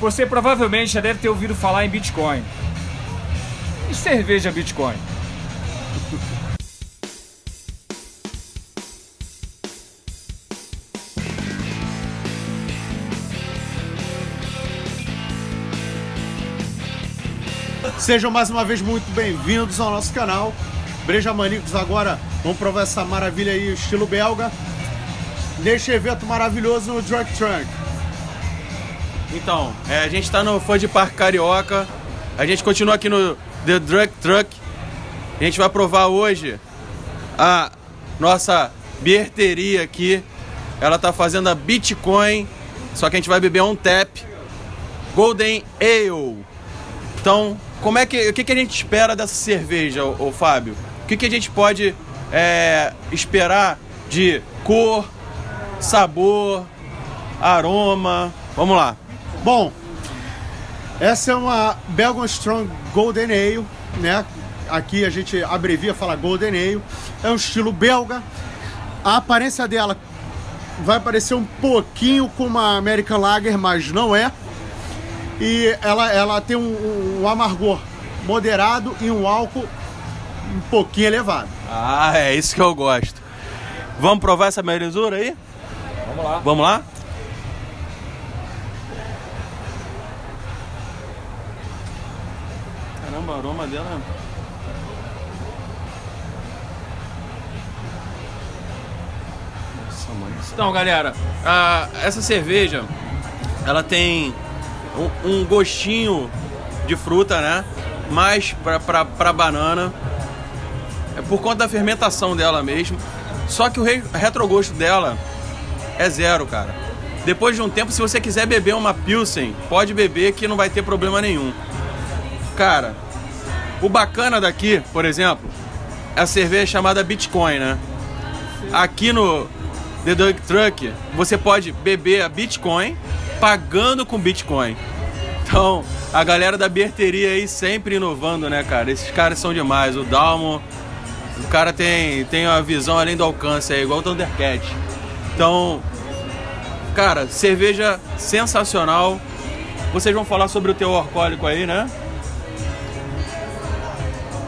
Você provavelmente já deve ter ouvido falar em Bitcoin. E cerveja Bitcoin? Sejam mais uma vez muito bem-vindos ao nosso canal. Breja Manicos agora vamos provar essa maravilha aí, estilo belga. Neste evento maravilhoso no Drunk Trunk. Então, é, a gente está no Ford Park Carioca. A gente continua aqui no The Drunk Truck. A gente vai provar hoje a nossa bierteria aqui. Ela tá fazendo a Bitcoin, só que a gente vai beber um tap Golden Ale. Então, como é que o que, que a gente espera dessa cerveja, ô, ô Fábio? O que, que a gente pode é, esperar de cor, sabor, aroma? Vamos lá. Bom, essa é uma Belgian Strong Golden Ale, né? Aqui a gente abrevia, fala Golden Ale. É um estilo belga. A aparência dela vai parecer um pouquinho com uma American Lager, mas não é. E ela, ela tem um, um amargor moderado e um álcool um pouquinho elevado. Ah, é isso que eu gosto. Vamos provar essa belezura aí? Vamos lá. Vamos lá? Caramba, o aroma dela. Nossa, mãe. Então, galera, a- essa cerveja ela tem um, um gostinho de fruta, né? Mais pra, pra, pra banana. É por conta da fermentação dela mesmo. Só que o re- retrogosto dela é zero, cara. Depois de um tempo, se você quiser beber uma Pilsen, pode beber que não vai ter problema nenhum. Cara, o bacana daqui, por exemplo, é a cerveja chamada Bitcoin, né? Aqui no The Dunk Truck, você pode beber a Bitcoin pagando com Bitcoin. Então, a galera da bierteria aí sempre inovando, né, cara? Esses caras são demais. O Dalmo, o cara tem, tem uma visão além do alcance aí, igual o Thundercat. Então, cara, cerveja sensacional. Vocês vão falar sobre o teu alcoólico aí, né?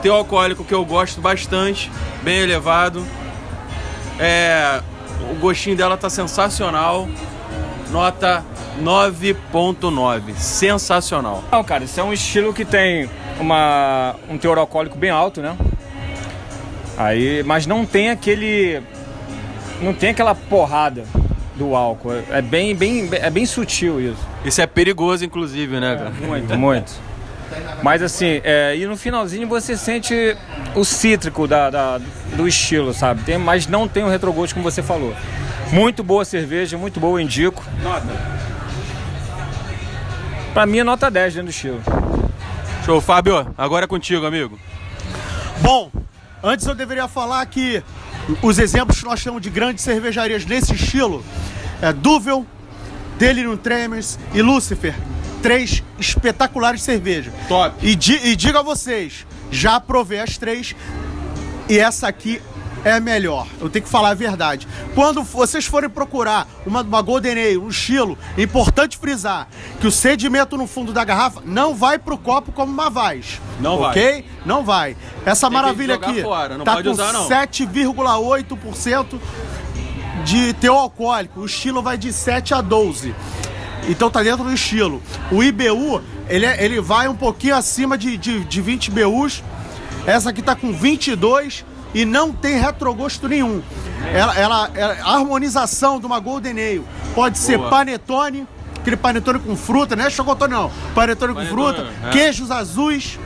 Teu alcoólico que eu gosto bastante, bem elevado. É, o gostinho dela tá sensacional. Nota 9.9. Sensacional. Não, cara, isso é um estilo que tem uma, um teor alcoólico bem alto, né? Aí, mas não tem aquele. Não tem aquela porrada do álcool. É bem, bem, é bem sutil isso. Isso é perigoso, inclusive, né, cara? Muito, muito. Mas assim, é, e no finalzinho você sente o cítrico da, da- do estilo, sabe? Tem, mas não tem o retrogosto como você falou. Muito boa cerveja, muito boa, eu indico. Nota. Pra mim é nota 10 dentro do estilo. Show, Fábio. Agora é contigo, amigo. Bom, antes eu deveria falar que os exemplos que nós temos de grandes cervejarias nesse estilo é Duvel, Delirium Tremens e Lucifer. Três espetaculares cervejas. Top. E, di- e digo a vocês, já provei as três e essa aqui é a melhor. Eu tenho que falar a verdade. Quando vocês forem procurar uma, uma Golden Ale, um estilo, é importante frisar que o sedimento no fundo da garrafa não vai pro copo como uma vaz. Não vai. Ok? Não vai. Essa que maravilha aqui fora, não tá pode com usar, não. 7,8% de teu alcoólico. O estilo vai de 7 a 12. Então tá dentro do estilo. O IBU, ele, é- ele vai um pouquinho acima de, de, de 20 BUs. Essa aqui tá com 22 e não tem retrogosto nenhum. Ela, ela, ela- a harmonização de uma Golden Ale pode ser Boa. panetone, aquele panetone com fruta, não é chocotone não, panetone, com Panetone, fruta, é. queijos azuis,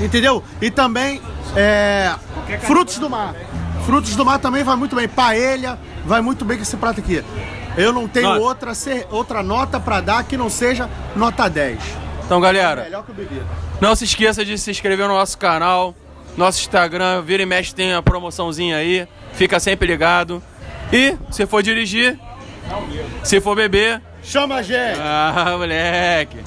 entendeu? E também é, frutos do mar. Frutos do mar também vai muito bem. Paella vai muito bem com esse prato aqui. Eu não tenho Nota. outra, outra nota pra dar que não seja nota 10. Então, galera, Melhor que o bebida. não se esqueça de se inscrever no nosso canal, nosso Instagram, vira e mexe tem a promoçãozinha aí, fica sempre ligado. E se for dirigir, se for beber, Chama a gente! ah, moleque.